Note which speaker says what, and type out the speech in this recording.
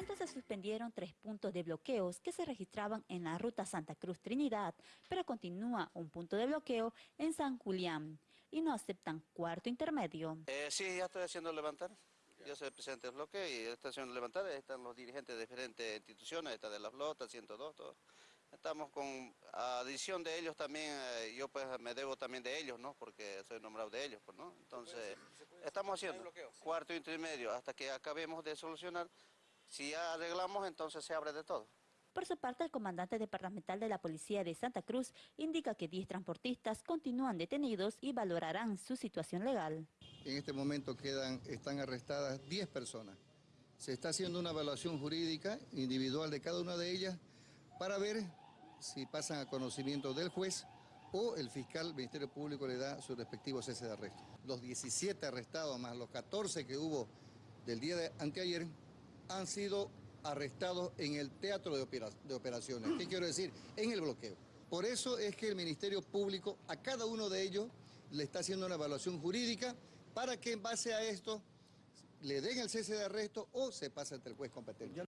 Speaker 1: momento se suspendieron tres puntos de bloqueos que se registraban en la ruta Santa Cruz-Trinidad, pero continúa un punto de bloqueo en San Julián y no aceptan cuarto intermedio.
Speaker 2: Eh, sí, ya estoy haciendo levantar. Yo soy el presidente del bloqueo y estoy haciendo levantar. Están los dirigentes de diferentes instituciones, está de la flota, 102, todo. Estamos con adición de ellos también, eh, yo pues me debo también de ellos, ¿no? Porque soy nombrado de ellos, pues, ¿no? Entonces, estamos haciendo cuarto intermedio hasta que acabemos de solucionar. Si ya arreglamos, entonces se abre de todo.
Speaker 1: Por su parte, el comandante departamental de la Policía de Santa Cruz indica que 10 transportistas continúan detenidos y valorarán su situación legal.
Speaker 3: En este momento quedan, están arrestadas 10 personas. Se está haciendo una evaluación jurídica individual de cada una de ellas para ver si pasan a conocimiento del juez o el fiscal del Ministerio Público le da su respectivo cese de arresto. Los 17 arrestados más los 14 que hubo del día de anteayer han sido arrestados en el teatro de, operaciones. ¿Qué quiero decir? En el bloqueo. Por eso es que el Ministerio Público a cada uno de ellos le está haciendo una evaluación jurídica para que en base a esto le den el cese de arresto o se pase ante el juez competente.